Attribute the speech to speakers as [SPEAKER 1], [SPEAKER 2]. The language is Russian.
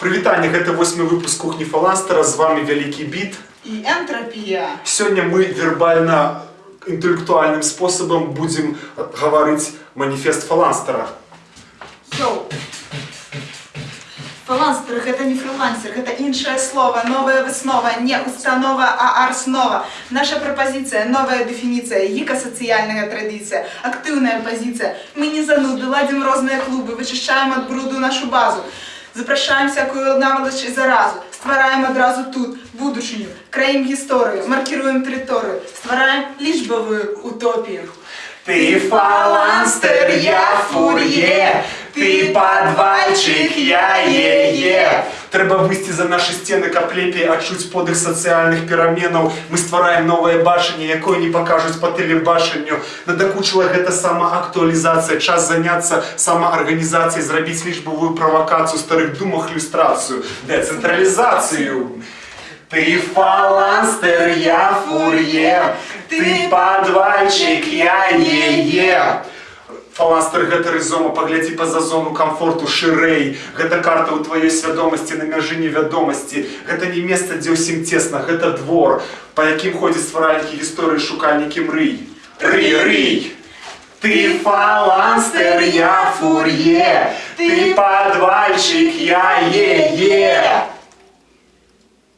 [SPEAKER 1] Прывітанне, гэта восьмы выпуск кухні Фаланстера, з вами вялікі біт.
[SPEAKER 2] І ентропія.
[SPEAKER 1] Сёння мы вербальна інтэлектуальным спосабам будзем гаварыць маніфест Фаланстера.
[SPEAKER 2] Йоу. Фрилансер – гэта не фрилансер, гэта іншае слово, новая выснова, не установа, а арснова. Наша пропозиция, новая дефиниция, гіка-соціальная традиція, активная позиция. Мы не зануды, ладим розные клубы, вычищаем от бруду нашу базу. Запрашаем всякую наволочь и заразу, ствараем одразу тут будущую, краім гісторыю, маркируем тэрыторыю, ствараем лічбавую утопію.
[SPEAKER 1] Ты фаланстер, я фур'е, ты падвальчик, я е-е. Трэба выйсці за нашы сцены, каб лепей адчуць подых сацыяльных пераменаў. Мы ствараем новае бачанне, якое не пакажуць па тэлебачанню. Надакучыла гэта самаактуалізацыя, час заняцца самаарганізацыяй, зрабіць лічбавую правакацыю, старых думах ілюстрацыю, дэцэнтралізацыю. Ты фаланстер, я фурье, ты падвальчик, я е-е. Фаланстер гэта рызома, паглядзі па-за зону камфорту шырэй. Гэта карта ў тваёй свядомасці на мяжы невядомасці. Гэта не месца, дзе ўсім цесна, гэта двор, па якім ходзяць стваральнікі гісторыі шукальнікі мрый. Рый, рый! Ты фаланстер, я фурье, ты падвальчик, я е-е.